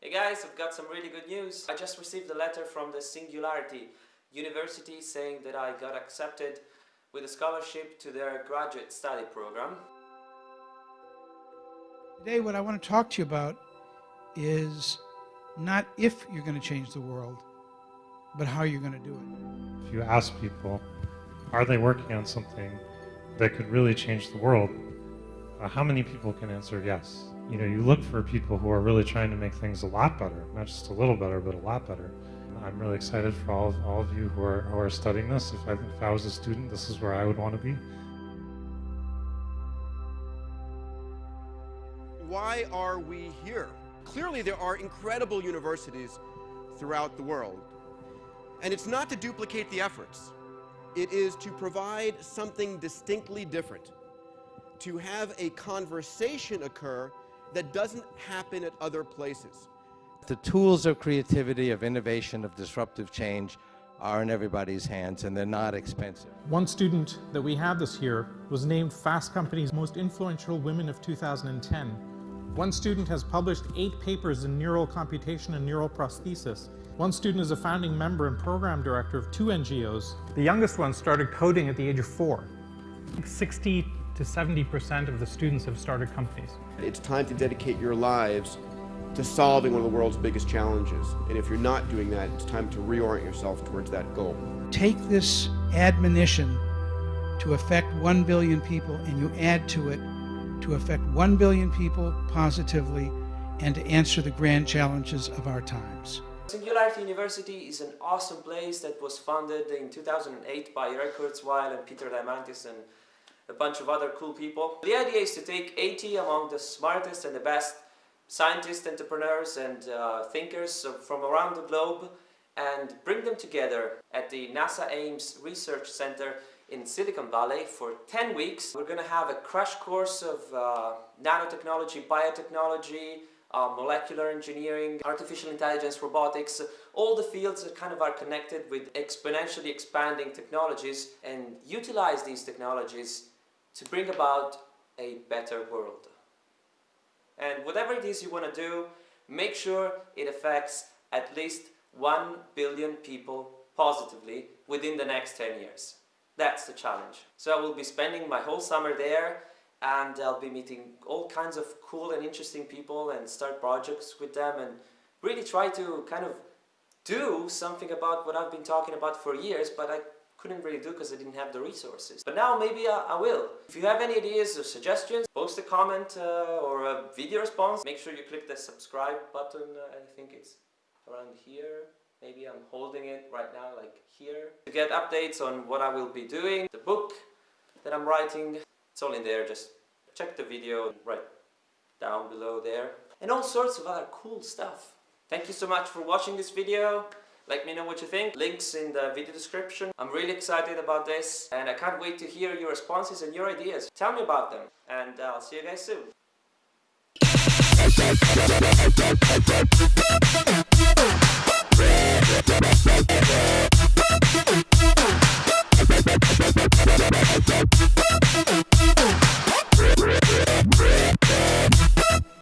Hey guys, I've got some really good news. I just received a letter from the Singularity University saying that I got accepted with a scholarship to their graduate study program. Today what I want to talk to you about is not if you're going to change the world, but how you're going to do it. If you ask people, are they working on something that could really change the world? Uh, how many people can answer yes? You know, you look for people who are really trying to make things a lot better, not just a little better, but a lot better. I'm really excited for all of, all of you who are, who are studying this. If I, if I was a student, this is where I would want to be. Why are we here? Clearly, there are incredible universities throughout the world. And it's not to duplicate the efforts. It is to provide something distinctly different. To have a conversation occur that doesn't happen at other places. The tools of creativity, of innovation, of disruptive change are in everybody's hands and they're not expensive. One student that we have this year was named Fast Company's most influential women of 2010. One student has published eight papers in neural computation and neural prosthesis. One student is a founding member and program director of two NGOs. The youngest one started coding at the age of four. 60 to 70% of the students have started companies. It's time to dedicate your lives to solving one of the world's biggest challenges. And if you're not doing that, it's time to reorient yourself towards that goal. Take this admonition to affect 1 billion people and you add to it to affect 1 billion people positively and to answer the grand challenges of our times. Singularity University is an awesome place that was founded in 2008 by Ray Kurzweil and Peter Diamandis and a bunch of other cool people. The idea is to take 80 among the smartest and the best scientists, entrepreneurs and uh, thinkers from around the globe and bring them together at the NASA Ames Research Center in Silicon Valley for 10 weeks. We're going to have a crash course of uh, nanotechnology, biotechnology, uh, molecular engineering, artificial intelligence, robotics, all the fields that kind of are connected with exponentially expanding technologies and utilize these technologies to bring about a better world. And whatever it is you want to do, make sure it affects at least 1 billion people positively within the next 10 years. That's the challenge. So I will be spending my whole summer there and I'll be meeting all kinds of cool and interesting people and start projects with them and really try to kind of do something about what I've been talking about for years but I couldn't really do because I didn't have the resources. But now maybe I, I, will. If you have any ideas or suggestions, post a comment uh, or a video response. Make sure you click the subscribe button. Uh, I think it's around here. Maybe I'm holding it right now like here. To get updates on what I will be doing, the book that I'm writing, it's all in there. Just check the video right down below there. And all sorts of other cool stuff. Thank you so much for watching this video. Let me know what you think. Links in the video description. I'm really excited about this and I can't wait to hear your responses and your ideas. Tell me about them and I'll see you guys soon.